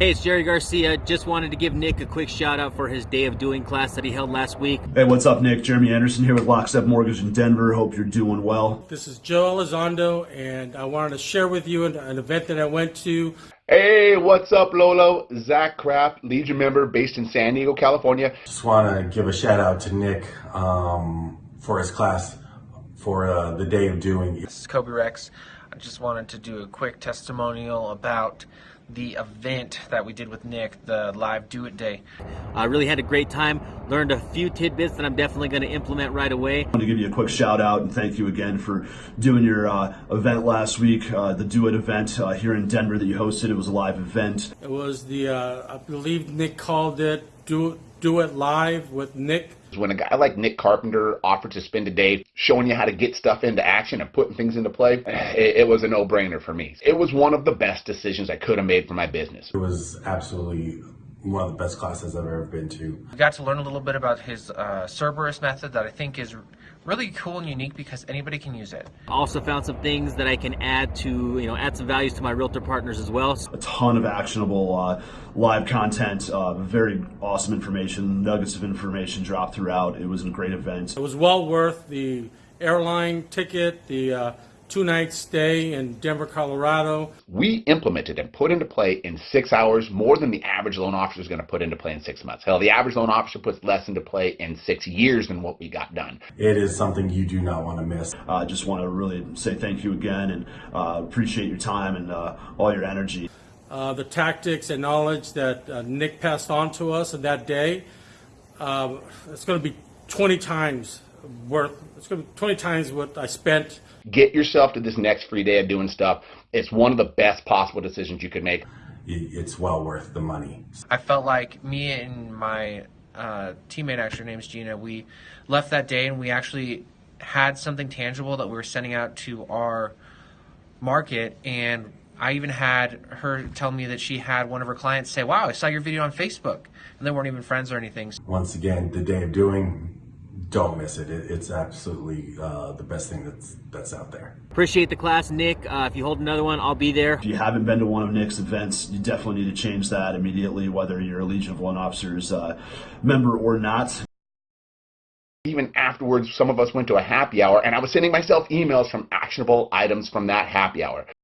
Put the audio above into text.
Hey, it's Jerry Garcia. Just wanted to give Nick a quick shout out for his day of doing class that he held last week. Hey, what's up, Nick? Jeremy Anderson here with Lockstep Mortgage in Denver. Hope you're doing well. This is Joe Elizondo, and I wanted to share with you an, an event that I went to. Hey, what's up, Lolo? Zach Kraft, Legion member based in San Diego, California. Just want to give a shout out to Nick um, for his class for uh, the day of doing. This is Kobe Rex. I just wanted to do a quick testimonial about the event that we did with Nick, the live Do It Day. I really had a great time. Learned a few tidbits that I'm definitely going to implement right away. I want to give you a quick shout out and thank you again for doing your uh, event last week, uh, the Do It event uh, here in Denver that you hosted. It was a live event. It was the, uh, I believe Nick called it Do It, Do It Live with Nick. When a guy like Nick Carpenter offered to spend a day showing you how to get stuff into action and putting things into play, it, it was a no-brainer for me. It was one of the best decisions I could have made for my business. It was absolutely one of the best classes I've ever been to. We got to learn a little bit about his uh, Cerberus method that I think is really cool and unique because anybody can use it. Also found some things that I can add to, you know, add some values to my realtor partners as well. A ton of actionable uh, live content, uh, very awesome information, nuggets of information dropped throughout. It was a great event. It was well worth the airline ticket, the uh, two night stay in Denver, Colorado. We implemented and put into play in six hours more than the average loan officer is going to put into play in six months. Hell, the average loan officer puts less into play in six years than what we got done. It is something you do not want to miss. I uh, just want to really say thank you again and uh, appreciate your time and uh, all your energy. Uh, the tactics and knowledge that uh, Nick passed on to us in that day, um, it's going to be 20 times worth, it's going to be 20 times what I spent Get yourself to this next free day of doing stuff. It's one of the best possible decisions you could make. It's well worth the money. I felt like me and my uh, teammate, actually, her name's Gina, we left that day and we actually had something tangible that we were sending out to our market and I even had her tell me that she had one of her clients say, Wow, I saw your video on Facebook. And they weren't even friends or anything. Once again, the day of doing, don't miss it. it it's absolutely uh, the best thing that's that's out there. Appreciate the class, Nick. Uh, if you hold another one, I'll be there. If you haven't been to one of Nick's events, you definitely need to change that immediately, whether you're a Legion of Loan Officers uh, member or not. Even afterwards, some of us went to a happy hour, and I was sending myself emails from actionable items from that happy hour.